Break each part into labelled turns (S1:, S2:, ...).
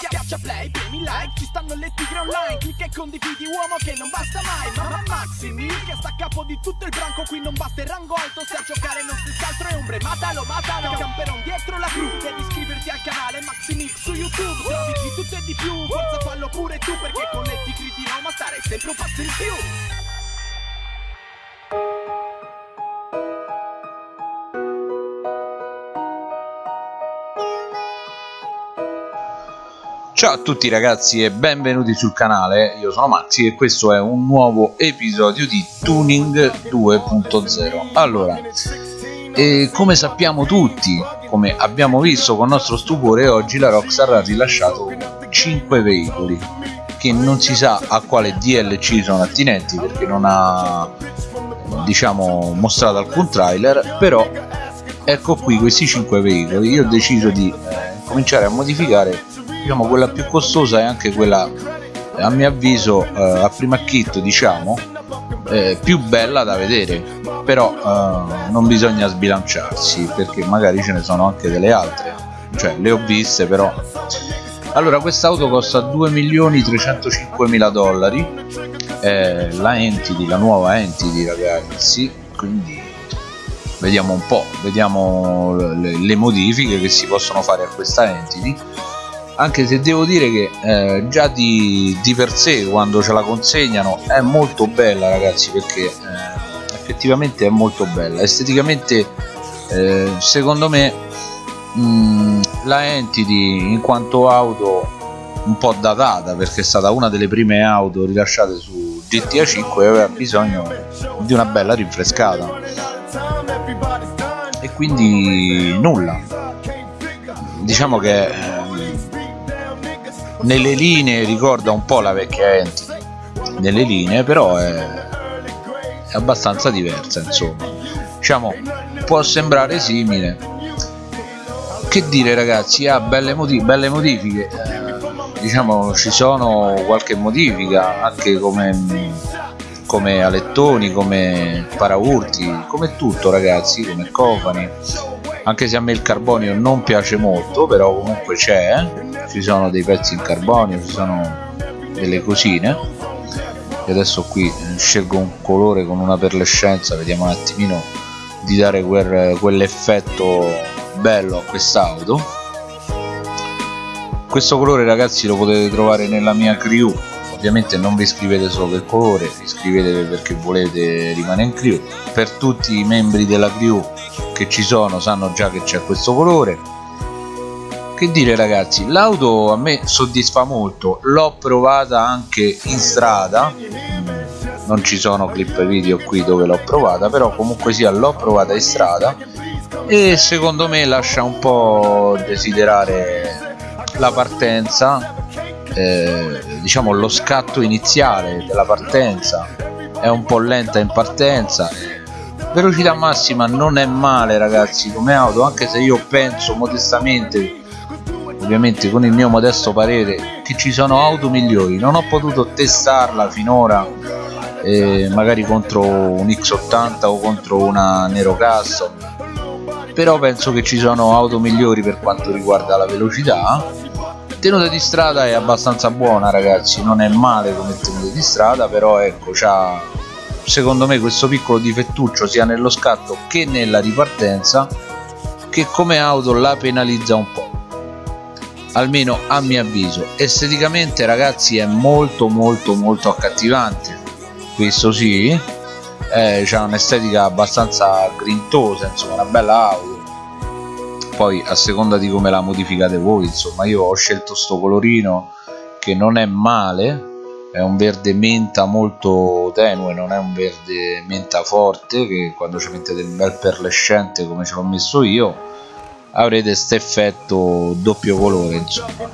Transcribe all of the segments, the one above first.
S1: Schiaccia play, premi like, ci stanno le tigre online. Clicca e condividi uomo che non basta mai. Ma Maxi Mil che sta a capo di tutto il branco Qui non basta il rango alto, se a giocare non si altro è ombre Matalo, matalo, camperon dietro la cru Devi iscriverti al canale Maxi Mil su YouTube. Trovi di tutto e di più, forza fallo pure tu Perché con le tigre di Roma stare sempre un passo in più
S2: Ciao a tutti ragazzi e benvenuti sul canale, io sono Maxi e questo è un nuovo episodio di Tuning 2.0 Allora, come sappiamo tutti, come abbiamo visto con nostro stupore, oggi la Rockstar ha rilasciato 5 veicoli che non si sa a quale DLC sono attinenti perché non ha diciamo mostrato alcun trailer però ecco qui questi 5 veicoli. Io ho deciso di eh, cominciare a modificare diciamo quella più costosa è anche quella a mio avviso eh, a prima acchitto diciamo eh, più bella da vedere. Però eh, non bisogna sbilanciarsi perché magari ce ne sono anche delle altre. Cioè le ho viste però. Allora quest'auto costa 2.305.000 dollari. La Entity, la nuova Entity ragazzi. Quindi vediamo un po' vediamo le, le modifiche che si possono fare a questa Entity anche se devo dire che eh, già di, di, per sé quando ce la consegnano è molto bella ragazzi perché eh, effettivamente è molto bella. Esteticamente eh, secondo me mh, mm, la Entity in quanto auto un po' datata perché è stata una delle prime auto rilasciate su GTA 5 e aveva bisogno di una bella rinfrescata. E quindi nulla. Diciamo che eh, nelle linee ricorda un po' la vecchia Entity nelle linee però è, è abbastanza diversa insomma. Diciamo può sembrare simile. Che dire ragazzi ha belle, modi belle modifiche. Eh, diciamo ci sono qualche modifica anche come come alettoni come paraurti come tutto ragazzi come cofani anche se a me il carbonio non piace molto però comunque c'è ci sono dei pezzi in carbonio ci sono delle cosine. E adesso qui eh, scelgo un colore con una perlescenza vediamo un attimino di dare quel, quell'effetto bello a quest'auto. Questo colore ragazzi lo potete trovare nella mia crew ovviamente non vi iscrivete solo per colore iscrivetevi perché volete rimanere in crew. Per tutti i membri della crew che ci sono sanno già che c'è questo colore. Che dire ragazzi l'auto a me soddisfa molto. L'ho provata anche in strada. Non ci sono clip video qui dove l'ho provata però comunque sia l'ho provata in strada. E secondo me lascia un po' desiderare la partenza eh, diciamo lo scatto iniziale della partenza è un po' lenta in partenza. Velocità massima non è male ragazzi come auto anche se io penso modestamente ovviamente con il mio modesto parere che ci sono auto migliori. Non ho potuto testarla finora eh, magari contro un X80 o contro una Nero Custom però penso che ci sono auto migliori per quanto riguarda la velocità tenuta di strada è abbastanza buona ragazzi. Non è male come tenuta di strada però ecco c'ha secondo me questo piccolo difettuccio sia nello scatto che nella ripartenza che come auto la penalizza un po' almeno a mio avviso. Esteticamente ragazzi è molto molto molto accattivante. Questo sì. Eh, c'ha un'estetica abbastanza grintosa insomma una bella auto poi a seconda di come la modificate voi insomma io ho scelto sto colorino che non è male è un verde menta molto tenue non è un verde menta forte che quando ci mettete il bel perlescente come ce l'ho messo io avrete questo effetto doppio colore insomma.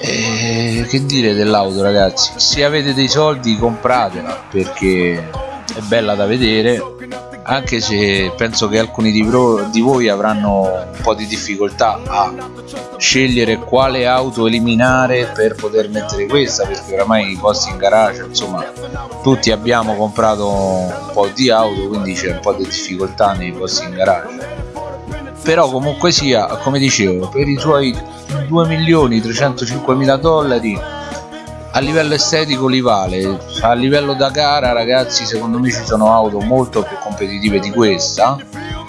S2: E che dire dell'auto ragazzi? Se avete dei soldi compratela perché è bella da vedere anche se penso che alcuni di, di, voi avranno un po' di difficoltà a scegliere quale auto eliminare per poter mettere questa perché oramai i posti in garage insomma tutti abbiamo comprato un po' di auto quindi c'è un po' di difficoltà nei posti in garage. Però comunque sia come dicevo per i suoi 2 milioni 305 mila dollari a livello estetico li vale. A livello da gara ragazzi secondo me ci sono auto molto più competitive di questa.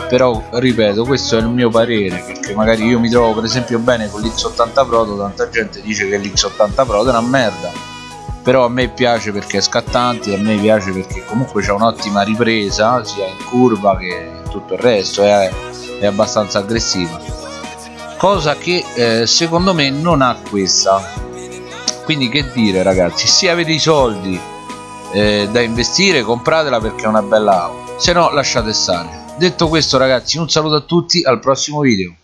S2: Però ripeto questo è il mio parere perché magari io mi trovo per esempio bene con l'X80 Proto tanta gente dice che l'X80 Proto è una merda. Però a me piace perché è scattante a me piace perché comunque c'è un'ottima ripresa sia in curva che tutto il resto è, è abbastanza aggressiva. Cosa che eh, secondo me non ha questa quindi che dire ragazzi? Se avete i soldi eh, da investire compratela perché è una bella auto se no lasciate stare. Detto questo ragazzi un saluto a tutti al prossimo video